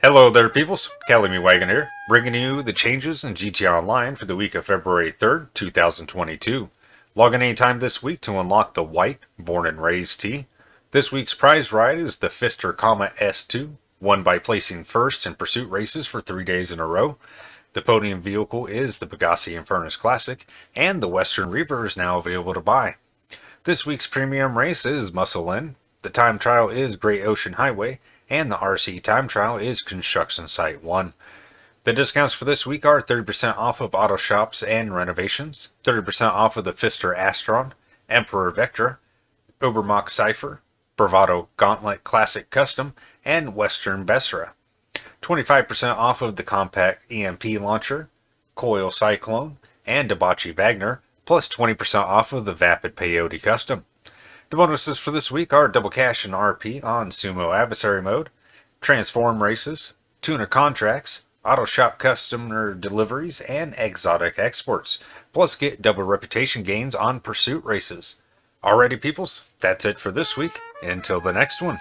Hello there, peoples. Callamy Wagon here, bringing you the changes in GT Online for the week of February 3rd, 2022. Log in anytime this week to unlock the white Born and Raised T. This week's prize ride is the Pfister, Comet S2, won by placing first in pursuit races for three days in a row. The podium vehicle is the Pegassi Infernus Classic, and the Western Reever is now available to buy. This week's premium race is Muscle In. The time trial is Great Ocean Highway, and the RC time trial is Construction Site 1. The discounts for this week are 30% off of auto shops and renovations, 30% off of the Pfister Astron, Emperor Vectre, Obermacht Cypher, Bravado Gauntlet Classic Custom, and Western Besra. 25% off of the compact EMP launcher, Coil Cyclone, and Dewbauchee Vagner, plus 20% off of the Vapid Peyote Custom. The bonuses for this week are double cash and RP on Sumo Adversary Mode, Transform Races, Tuner Contracts, Auto Shop Customer Deliveries, and Exotic Exports. Plus get double reputation gains on Pursuit Races. Alrighty peoples, that's it for this week. Until the next one.